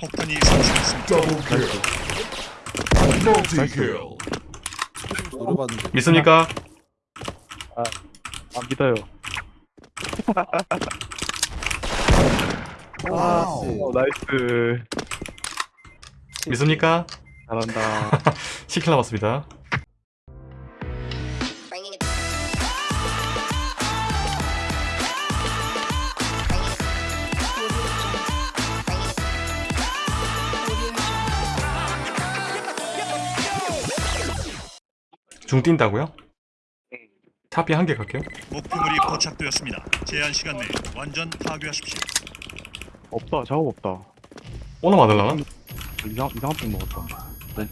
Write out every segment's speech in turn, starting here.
폭탄이 설치됐습니다. Kill. 노려봤는데 믿습니까? 안 믿어요. 아, 어, nice. 믿습니까? 잘한다. 10kill 남았습니다. 중 뛴다고요? 차피 한개 갈게요. 목표물이 포착되었습니다. 제한 시간 내에 완전 파괴하십시오. 없다. 작업 없다. 오너 맞을라나? 이상 이상한 핑 먹었다.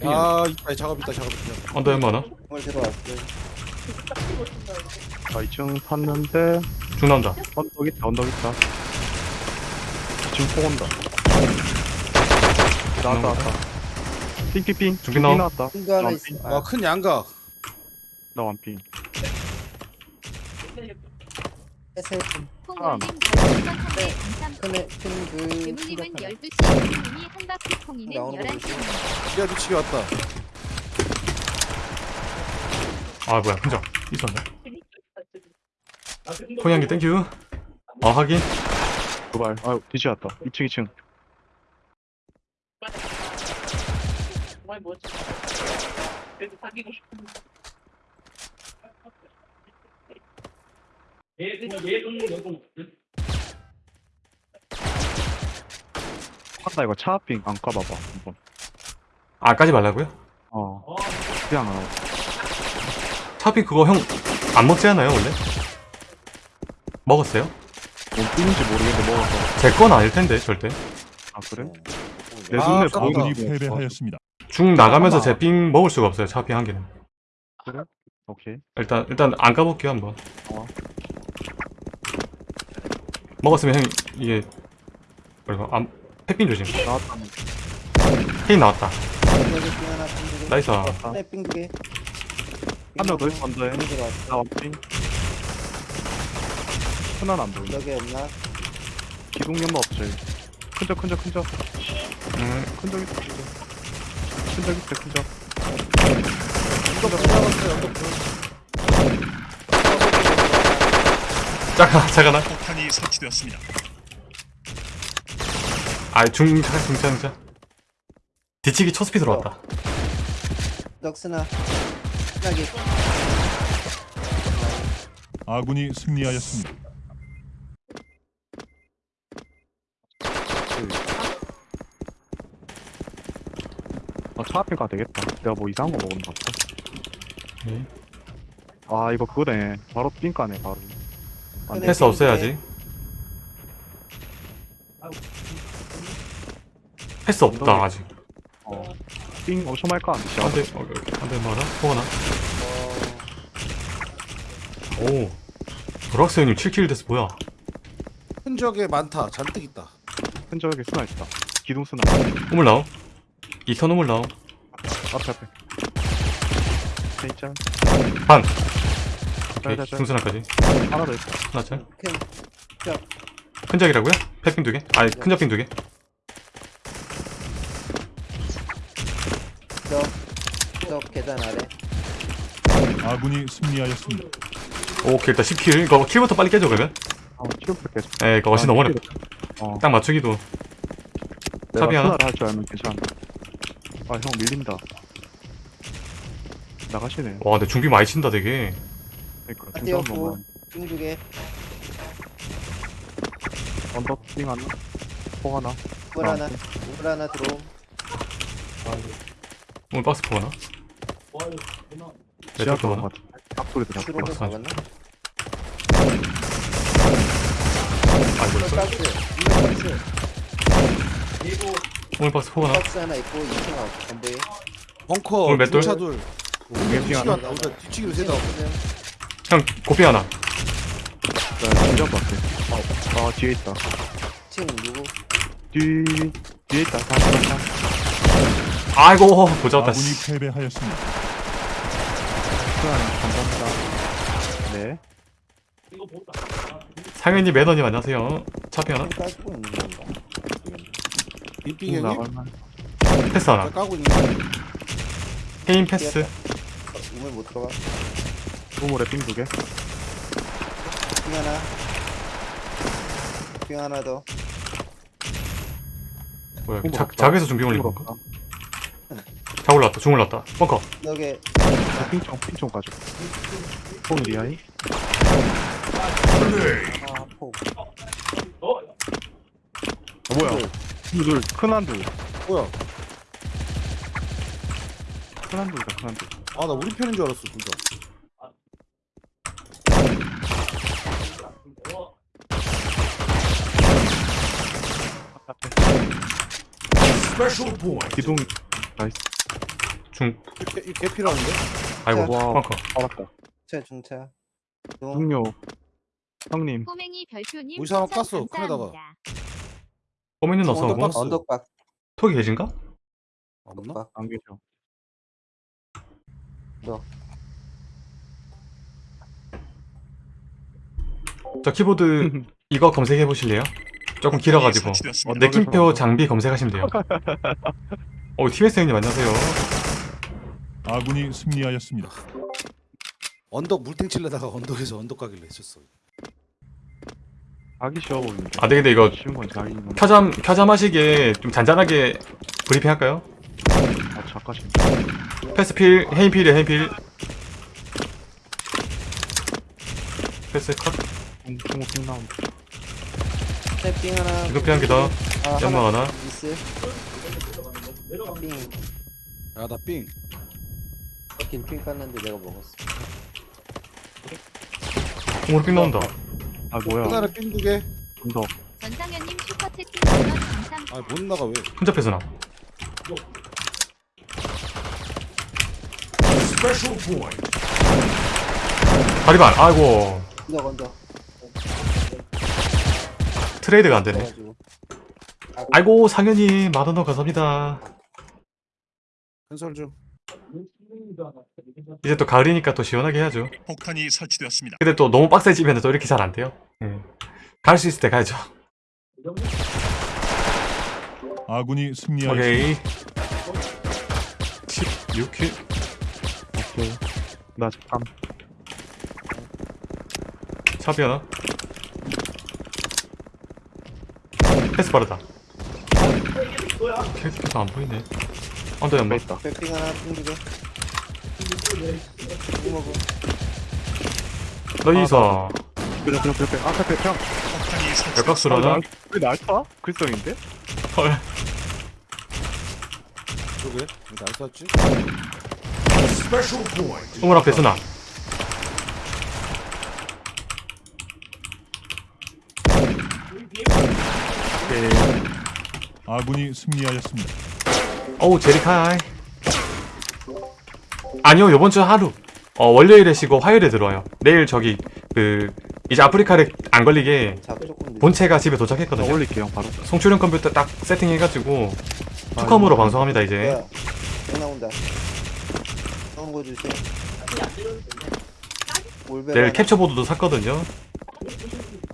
아 있다 작업 있다 작업 있다 언더 얼마나? 정말 들어왔어요 아 2층 샀는데 중 나온다. 언덕 있다. 언덕 있다. 지금 폭 온다. 나왔다 나왔다. 핑핑핑. 나옴. 나왔다. 완핑. 있어 아 큰 양각 나 완핑. 콩올림 네. 감사합니다. 큰애 큰그 대물림은 12시, 대물림이 한 바퀴 콩이는 나오는 거 11시. 기가 미치게 왔다 아 뭐야 혼자 있었네. 포양기 땡큐. 아 확인. 도발. 아 뒤지었다. 2층 2층. 한다 이거 차핑 안 까봐봐 한번. 아 까지 말라고요? 어. 그냥 안 하고. 차피 그거 형 안 먹지 않아요 원래? 먹었어요? 뭔 띵인지 모르겠는데 먹어서. 제건 아닐 텐데 절대. 아 그래? 내 아, 눈에 아깝다. 보이는 아군이 게 패배하였습니다. 중 나가면서. 제삥 먹을 수가 없어요. 차피 한 개는. 오케이. 일단 일단 안 까볼게요 한번. 어. 먹었으면 형 이게 뭐랄까 안 햇빛 조심. 나왔다. 헤인 나왔다. 나이스. 큰애 삥두개 한명 더 있어 언더에. 나 완핑. 하나는 안 보인다. 여기 없나? 기둥 연마 없지. 큰적 큰적 큰적. 음, 큰적 있어 큰적. 큰적 있어 큰적. 이거 불나갔어요 이거 불 잠깐 잠깐만. 폭탄이 설치되었습니다. 아 중차 중차 중차. 뒤치기 초스피 들어왔다. 넉스나 신나게 아군이 승리하였습니다. 아 차앞에 가 되겠다. 내가 뭐 이상한 거 먹은 거 같아. 네. 아 이거 그거네. 바로 삥까네 바로. 패스 없어야지. 패스 없다 아직. 어. 삥 엄청 말까 안 돼. 안돼 안돼 말아. 포거나. 오. 브락스 형님 7킬 됐어 뭐야? 흔적에 많다 잔뜩 있다 흔적에 스나 있다. 기둥 스나. 우물 나옴. 이선 우물 나옴. 앞에 앞에. 진짜. 반. 짤, 오케이, 짤, 짤. 중순화까지. 하나 더 있어. 하나 짤. 큰큰 적이라고요? 패핑 두 개? 아니 큰 적핑 두 개. 저 계단 아래 아군이 승리하였습니다. 오케이 일단 10킬. 이거 킬부터 빨리 깨줘 그러면. 어, 키로프 계속. 에 이거 훨씬 너무 어렵다. 어. 딱 맞추기도. 내가 탑이 하나? 스나를 할줄 알면 괜찮아. 아, 형 밀린다. 나가시네. 와 근데 중비 많이 친다 되게. 그러니까 아, 중간 뛰었고. 보면 삥두개 언더 띵 하나, 폭 하나. 물 아, 하나 물 하나 들어옴 오늘 박스 포거나? 지하 같아. 잡고. 슈로도 맞아. 잡았나? 아 이거 있어? 박스 이거 박스 오늘 박스 포거나? 박스 하나 있고 2층 아웃 전부에 벙커 오늘 몇 돌? 차돌 빙 뒤치기 하나. 뒤치기로 세다 형 고삐 하나. 나 진짜 밖에. 아, 아, 뒤에 있다. 2층 누구? 뒤, 뒤에 있다. 다시, 다시. 아이고 보자왔다. 아군이 패배하였습니다. 감사합니다. 네. 상현님 매너님 안녕하세요. 차피 하나? 층 깔고 있는 건가? 빙빙 형님? 나갈만. 패스 자 하나 까고 있는 페인 패스 우물 못 들어가 우물에 삥 두 개. 빙 하나 빙 하나 더 뭐야 자, 없다. 작에서 준비 올린 건가? 작 올랐다 중 올랐다 벙커 여기 아, 삥총 삥총 가져. 뽕 리아이. Grenade. 아폭 아, 뭐야? 둘, 큰 한두. 뭐야 큰 한두다, 큰 한두. 아나 우리 편인 줄 알았어 진짜 기둥, 나이스. 중 개, 개 필요한데? 아이고 와. 벙커 알았다. 차 중차 중 중요. 형님, 꼬맹이 별표님 우리 사람 깠어, 큰에다가. 꼬미는 어서 언덕박 톡이 계신가? 없나? 안 계셔. 저 키보드 이거 검색해 보실래요? 조금 길어가지고 설치되었습니다. 어, 느낌표 장비 검색하시면 돼요 어 TBS 형님 안녕하세요 아군이 승리하였습니다. 언덕 물탱 칠려다가 언덕에서 언덕 가길래 했었어 가기 쉬워 보이는데. 아 네, 근데 이거 켜잠 켜잠 하시게 좀 잔잔하게 브리핑 할까요? 아, 잠깐씩. 패스필 헤인필이에요 헤인필 패스 컷 중, 중국 삥 나온다. 빙 하나 이거 한개 더. 아, 연막 하나. 미스 빙 야나빙 긴핑 깠는데 내가 먹었어 공으로 삥 나온다 아, 뭐야. 하나를 빙 두개 언덕. 전상현님 슈퍼 채팅 전원 감사합니다. 아못 나가 왜 혼자 point. 다리반 아이고 언덕 언덕 트레이드가 안 되네 그래가지고 아이고 상현이 만원더 감사합니다 한설 좀 이제 또 가을이니까 또 시원하게 해야죠 폭탄이 설치되었습니다. 근데 또 너무 빡세지면 또 이렇게 잘 안 돼요 예. 갈수 있을 때 가야죠 아군이 승리하였습니다. 오케이 16킬 오케이. 나 잠깐. 샵이 하나 패스 빠르다 캐릭터가 안 보이네 언더 연막 있다. 백빙 하나 빙 먹어 너이서 그냥, 그냥, 그냥, 아까. 역각수로 하나 왜 날타? 글썽인데? 헐 저게 날 쐈지? Special point. 우물 앞에 쓰나 오케이. 아군이 승리하였습니다. 어우 제리카이. 아니요 요번 주 하루. 어 월요일에 쉬고 화요일에 들어와요. 내일 저기 그 이제 아프리카를 안 걸리게 본체가 집에 나 도착했거든요. 올릴게요, 바로. 송출형 컴퓨터 딱 세팅해가지고 투컴으로 방송합니다 이제. 나온다. 거 주세요. 내일 캡처보드도 샀거든요.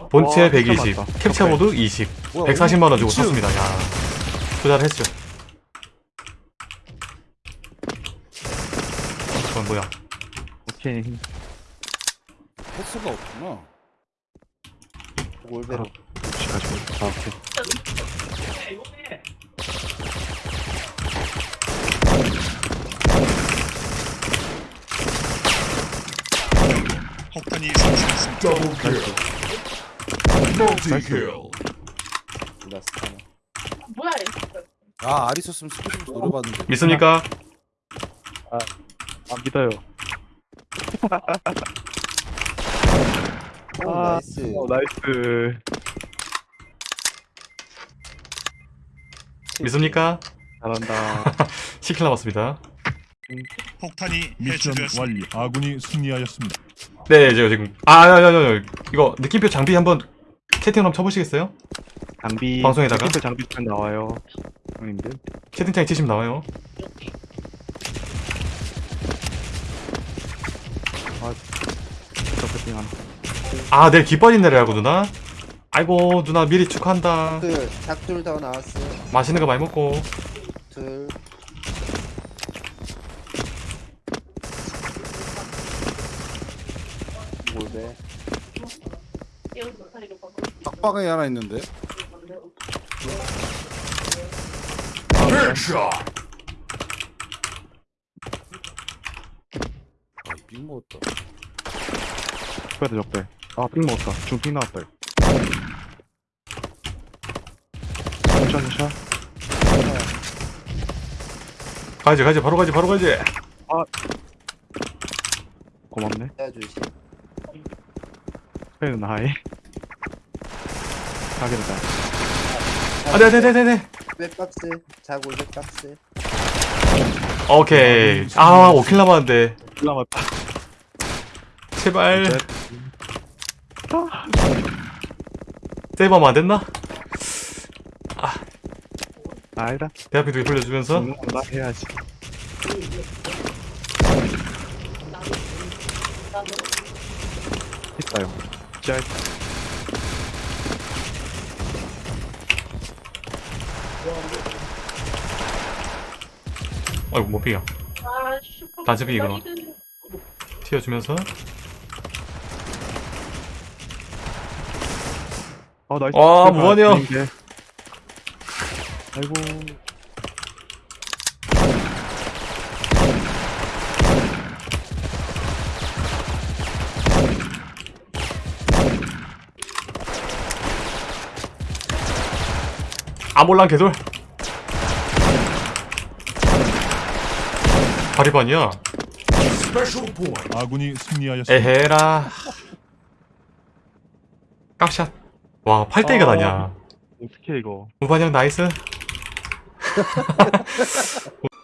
본체 와, 120 진짜 많다. 캡처보드 20 뭐야, 140만원 주고. 샀습니다. 야 투자를 했죠 그건 뭐야 오케이. 횟수가 없구나 올베로 혹시 가지고. 아, 오케이. 폭탄이 설치되었습니다. Double kill. Multi kill. 라스타나 아 알이 썼으면 스피드부터 노려봤는데 믿습니까? 안 믿어요. 오 아, nice 어, nice. 믿습니까? 잘한다. 10kill 남았습니다 폭탄이 미션 해체되었습니다. 완료. 아군이 승리하였습니다. 네 이제 지금 아야야 야 이거 느낌표 장비 한번 채팅 한번 쳐보시겠어요? 장비. 방송에다가? 스피드 장비 편 나와요. 형님들. 채팅창에 치시면 나와요 저 하나. 아 내일 기뻐진 날이라고 누나? 아이고 누나 미리 축하한다 그 닭둘 더 나왔어. 맛있는 거 많이 먹고 둘. 뭐래? 빡빡하게 하나 있는데. Headshot. 아, 빅 먹었다. 적배다 적배. 아삥 먹었다. 중삥 나왔다. 이거 샷 샷. 가야지 가야지. 바로 가야지 바로 가야지 고맙네. 해주시. 그래도 나이 가게다 안돼 안돼 안돼 안돼 백박스. 자골 백박스. 오케이. 아 5킬 남았는데. 남았다 제발. 네. 세이브하면 안 됐나? 아니다 대학교 두개 불려주면서? 죽는 건나 해야지. 있다 요. 지하 있다 아이고 못 비겨 단체비 이거 튀어주면서. 아 나이스. 아, 무한이야. 아이고 아몰랑 개돌 바리반이야. 아군이 승리하였습니다. 에헤라 깍샷 와 8대2가 아. 나냐 어떻게 이거 우반형 나이스